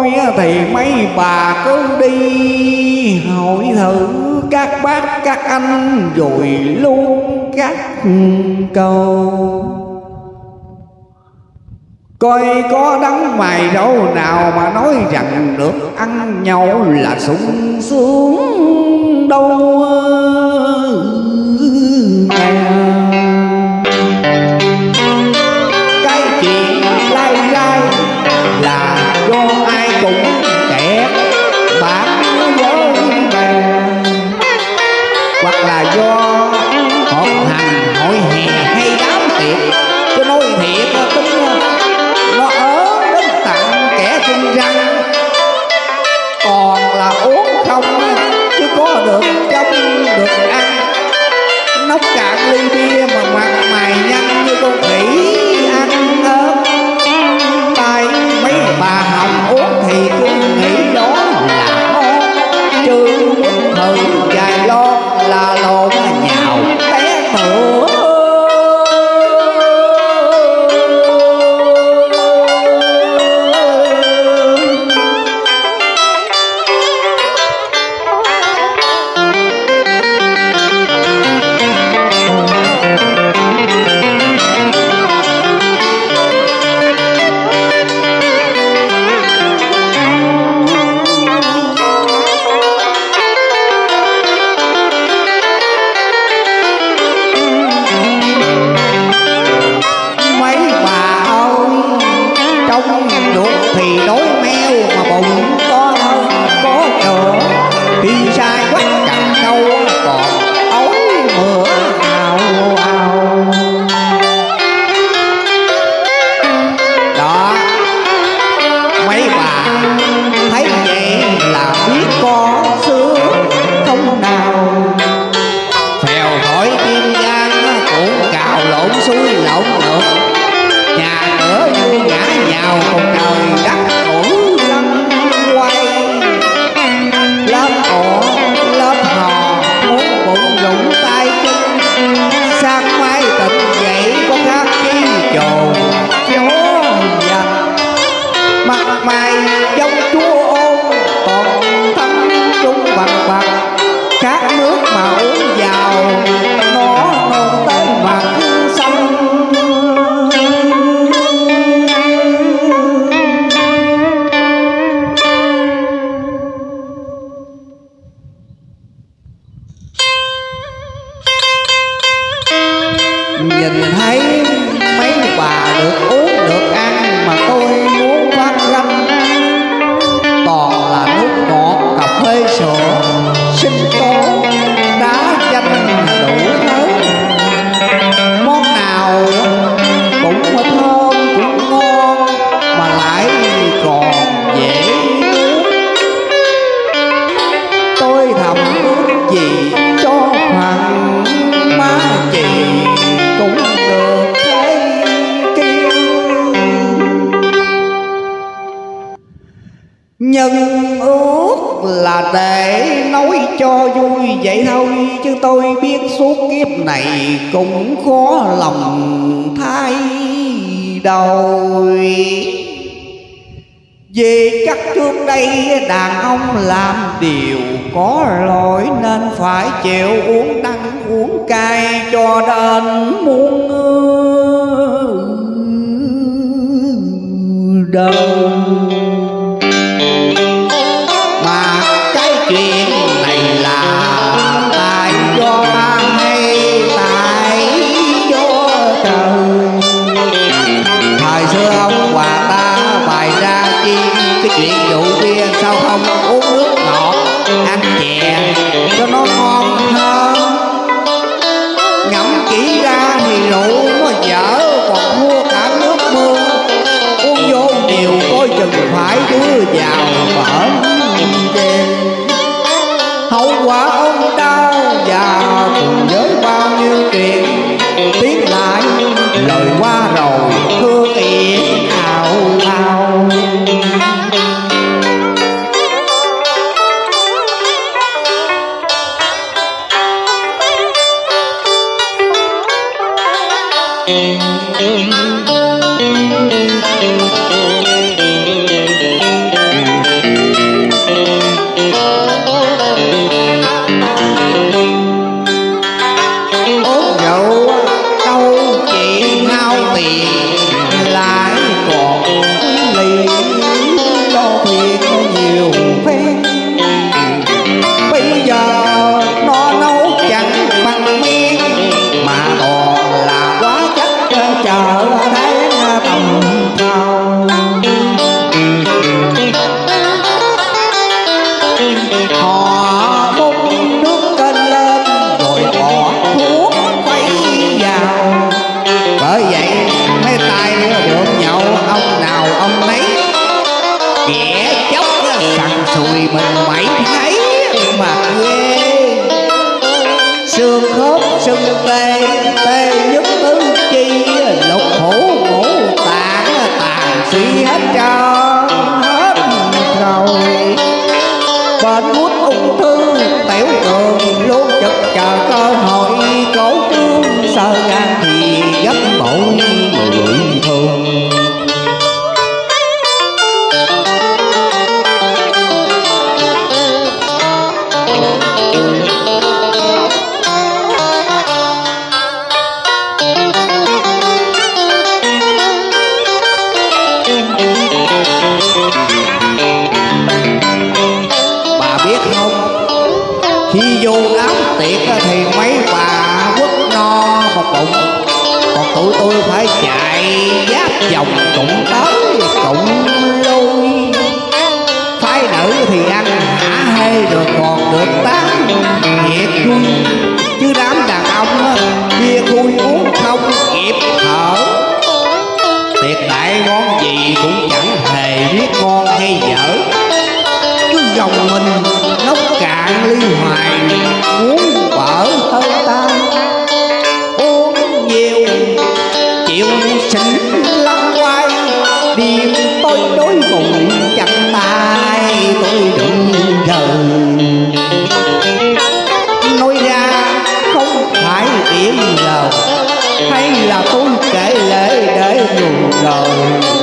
tôi thì mấy bà cứ đi, hỏi thử các bác, các anh, rồi luôn các câu Coi có đắng mày đâu, nào mà nói rằng được ăn nhậu là sung sướng đâu. nóc cạn ly bia. Nhân ước là để nói cho vui vậy thôi, Chứ tôi biết suốt kiếp này cũng khó lòng thay đổi. Vì chắc trước đây đàn ông làm điều có lỗi Nên phải chịu uống đắng uống cay cho đến muôn đời sao không uống nước ngọt? Ăn chè cho nó ngon hơn. Ngẫm kỹ ra thì rượu nó dở, còn mua cả nước mưa uống vô nhiều coi chừng phải đưa vào. Thank you. Xương khớp sưng tê tê nhất đám thì mấy bà quất no một bụng. Còn tụi tôi phải chạy giáp vòng cũng tới cũng lui. Phái nữ thì ăn hả hê rồi còn được tán nhiệt vui chứ đám đàn ông bia khui uống không kịp thở. Tiệc đại món gì cũng chẳng hề biết ngon hay dở. Cứ gồng mình cạn ly hoài muốn vỡ hơn ta. Uống nhiều, chịu xỉn lăn quay đêm tôi đối cùng chặt tay, tôi đừng rời nói ra không phải điểm lầu, hay là tôi kể lễ để buồn đời